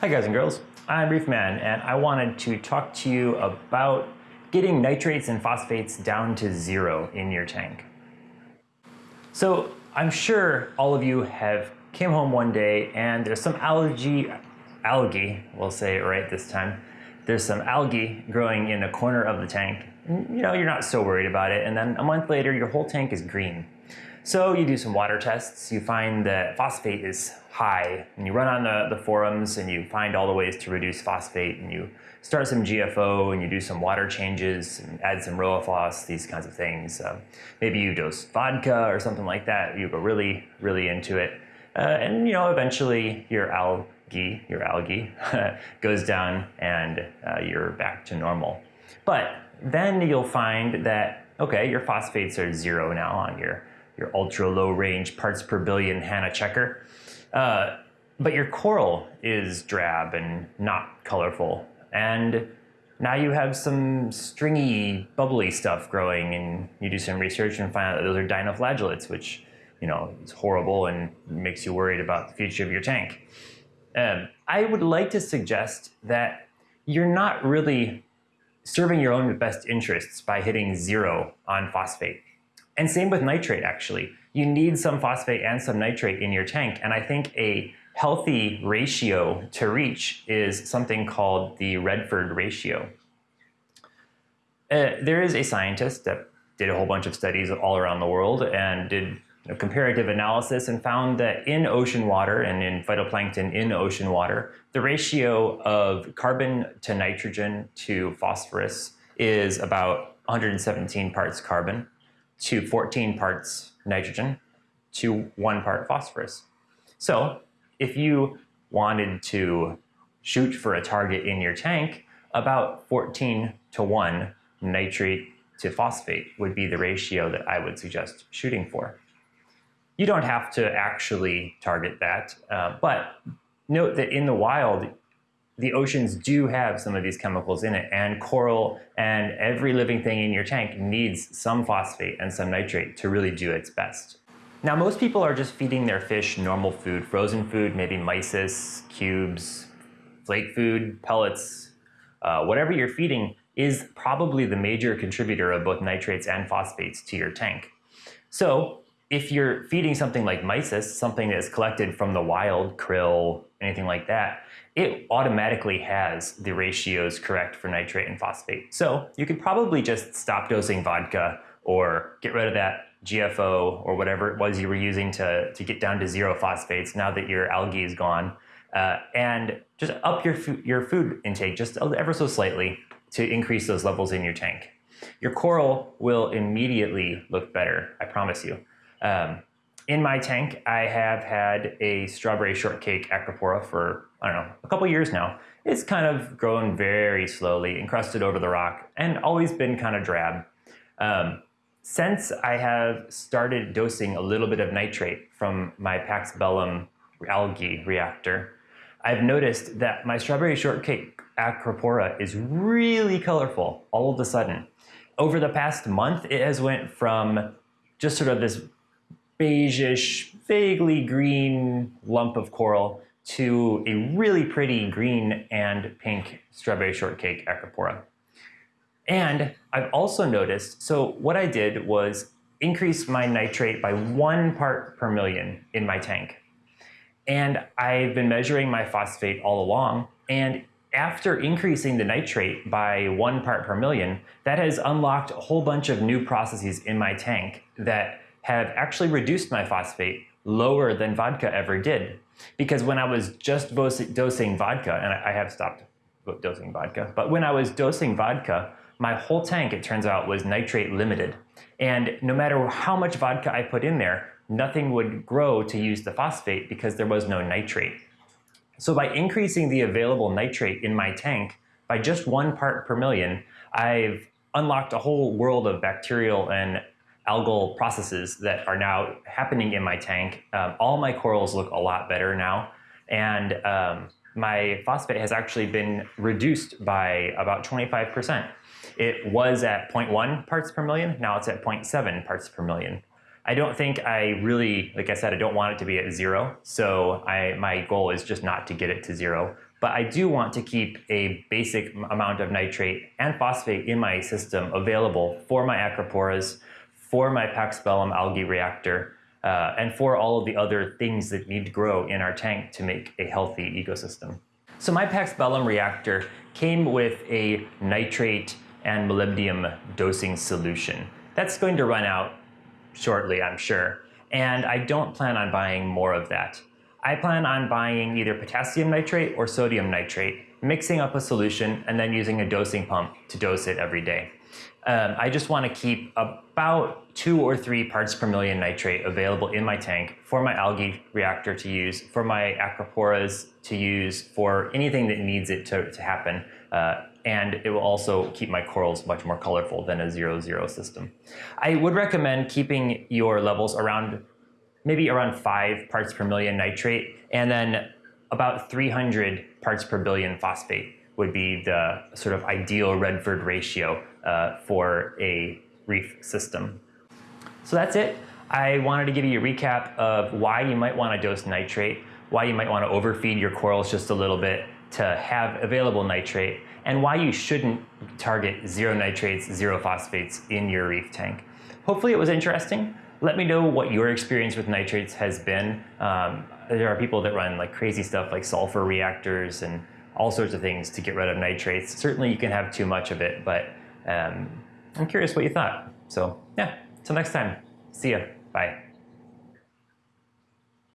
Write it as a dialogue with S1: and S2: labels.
S1: Hi guys and girls, I'm Reefman and I wanted to talk to you about getting nitrates and phosphates down to zero in your tank. So I'm sure all of you have came home one day and there's some algae, algae, we'll say it right this time, there's some algae growing in a corner of the tank. You know, you're not so worried about it and then a month later your whole tank is green. So you do some water tests, you find that phosphate is high, and you run on the, the forums and you find all the ways to reduce phosphate, and you start some GFO and you do some water changes and add some Rowaphos, these kinds of things. Uh, maybe you dose vodka or something like that. You go really, really into it. Uh, and you know, eventually your algae, your algae goes down and uh, you're back to normal. But then you'll find that, okay, your phosphates are zero now on your your ultra low range parts per billion Hanna checker. Uh, but your coral is drab and not colorful. And now you have some stringy, bubbly stuff growing and you do some research and find out that those are dinoflagellates, which, you know, is horrible and makes you worried about the future of your tank. Um, I would like to suggest that you're not really serving your own best interests by hitting zero on phosphate. And same with nitrate, actually. You need some phosphate and some nitrate in your tank. And I think a healthy ratio to reach is something called the Redfield ratio. Uh, there is a scientist that did a whole bunch of studies all around the world and did a comparative analysis and found that in ocean water and in phytoplankton in ocean water, the ratio of carbon to nitrogen to phosphorus is about 117 parts carbon to 14 parts nitrogen to one part phosphorus. So if you wanted to shoot for a target in your tank, about 14 to 1 nitrate to phosphate would be the ratio that I would suggest shooting for. You don't have to actually target that, uh, but note that in the wild, the oceans do have some of these chemicals in it and coral and every living thing in your tank needs some phosphate and some nitrate to really do its best. Now most people are just feeding their fish normal food, frozen food, maybe mysis, cubes, flake food, pellets, uh, whatever you're feeding is probably the major contributor of both nitrates and phosphates to your tank. So if you're feeding something like mysis, something that's collected from the wild, krill, anything like that, it automatically has the ratios correct for nitrate and phosphate. So you could probably just stop dosing vodka or get rid of that GFO or whatever it was you were using to, to get down to zero phosphates now that your algae is gone. Uh, and just up your, your food intake just ever so slightly to increase those levels in your tank. Your coral will immediately look better, I promise you. Um, in my tank, I have had a strawberry shortcake acropora for, I don't know, a couple years now. It's kind of grown very slowly, encrusted over the rock, and always been kind of drab. Um, since I have started dosing a little bit of nitrate from my Pax Bellum algae reactor, I've noticed that my strawberry shortcake acropora is really colorful all of a sudden. Over the past month, it has went from just sort of this beigeish, vaguely green lump of coral to a really pretty green and pink strawberry shortcake acropora. And I've also noticed, so what I did was increase my nitrate by one part per million in my tank. And I've been measuring my phosphate all along, and after increasing the nitrate by one part per million, that has unlocked a whole bunch of new processes in my tank that have actually reduced my phosphate lower than vodka ever did. Because when I was just dosing vodka, and I have stopped dosing vodka, but when I was dosing vodka, my whole tank, it turns out, was nitrate limited. And no matter how much vodka I put in there, nothing would grow to use the phosphate because there was no nitrate. So by increasing the available nitrate in my tank by just one part per million, I've unlocked a whole world of bacterial and algal processes that are now happening in my tank. Um, all my corals look a lot better now. And um, my phosphate has actually been reduced by about 25%. It was at 0.1 parts per million, now it's at 0.7 parts per million. I don't think I really, like I said, I don't want it to be at zero. So I, my goal is just not to get it to zero. But I do want to keep a basic amount of nitrate and phosphate in my system available for my acroporas, for my Paxbellum algae reactor, uh, and for all of the other things that need to grow in our tank to make a healthy ecosystem. So my Paxbellum reactor came with a nitrate and molybdenum dosing solution. That's going to run out shortly, I'm sure. And I don't plan on buying more of that. I plan on buying either potassium nitrate or sodium nitrate, mixing up a solution and then using a dosing pump to dose it every day. Um, I just want to keep about two or three parts per million nitrate available in my tank for my algae reactor to use, for my acroporas to use, for anything that needs it to, to happen. Uh, and it will also keep my corals much more colorful than a zero-zero system. I would recommend keeping your levels around maybe around five parts per million nitrate, and then about 300 parts per billion phosphate would be the sort of ideal Redfield ratio uh, for a reef system. So that's it. I wanted to give you a recap of why you might want to dose nitrate, why you might want to overfeed your corals just a little bit to have available nitrate, and why you shouldn't target zero nitrates, zero phosphates in your reef tank. Hopefully it was interesting. Let me know what your experience with nitrates has been. Um, there are people that run like crazy stuff like sulfur reactors and all sorts of things to get rid of nitrates. Certainly you can have too much of it, but um, I'm curious what you thought. So yeah, till next time, see ya, bye.